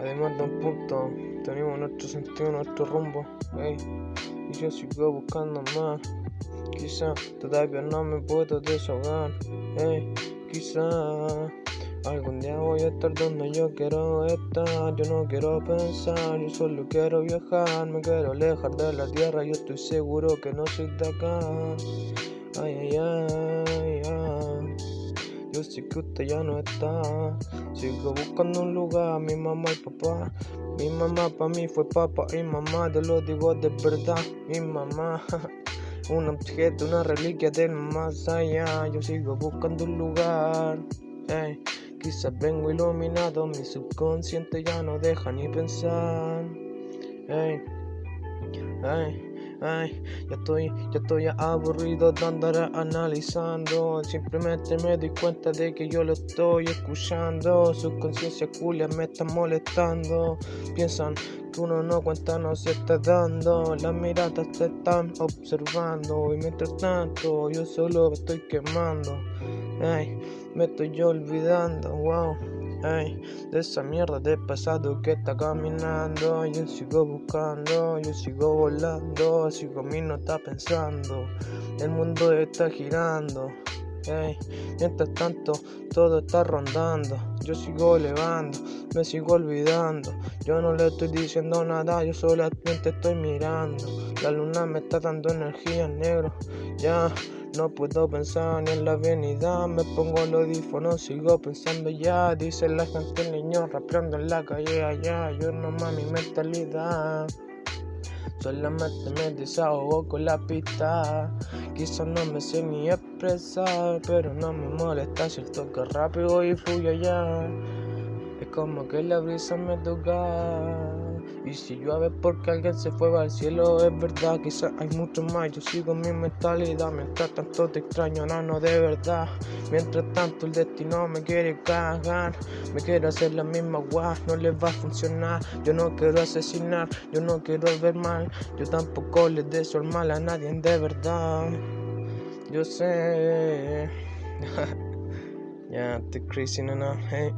Además de un punto, tenemos nuestro sentido, nuestro rumbo, ey. Y yo sigo buscando más. Quizá todavía no me puedo desahogar, ey. Quizá algún día voy a estar donde yo quiero estar. Yo no quiero pensar, yo solo quiero viajar. Me quiero alejar de la tierra, yo estoy seguro que no soy de acá. Que usted ya no está. Sigo buscando un lugar, mi mamá y papá. Mi mamá para mí fue papá y mamá, te lo digo de verdad. Mi mamá, un objeto, una reliquia del más allá. Yo sigo buscando un lugar. Ey, quizás vengo iluminado, mi subconsciente ya no deja ni pensar. Ey, ey. Ay, ya estoy, ya estoy aburrido de andar analizando. Simplemente me doy cuenta de que yo lo estoy escuchando. Su conciencia culia me está molestando. Piensan que uno no cuenta, no se está dando. Las miradas te están observando. Y mientras tanto, yo solo me estoy quemando. Ay, me estoy olvidando, wow. Ay, de esa mierda de pasado que está caminando. Yo sigo buscando, yo sigo volando. Sigo mi no está pensando. El mundo está girando. Ay, mientras tanto, todo está rondando. Yo sigo elevando, me sigo olvidando. Yo no le estoy diciendo nada, yo solamente estoy mirando. La luna me está dando energía negro. Ya. No puedo pensar ni en la avenida, me pongo el audífono, sigo pensando ya. Dice la gente, el niño rapeando en la calle allá. Yo no mi mentalidad. Solamente me desahogo con la pista. Quizás no me sé ni expresar, pero no me molesta si toque rápido y fluye allá. Es como que la brisa me toca. Y si llueve porque alguien se fue al cielo, es verdad, quizás hay mucho más. Yo sigo mi mentalidad, mientras tanto te extraño, no, no de verdad. Mientras tanto el destino me quiere cagar, me quiere hacer la misma guay, no les va a funcionar. Yo no quiero asesinar, yo no quiero ver mal, yo tampoco les deseo el mal a nadie de verdad. Yo sé. ya, estoy crazy, hey.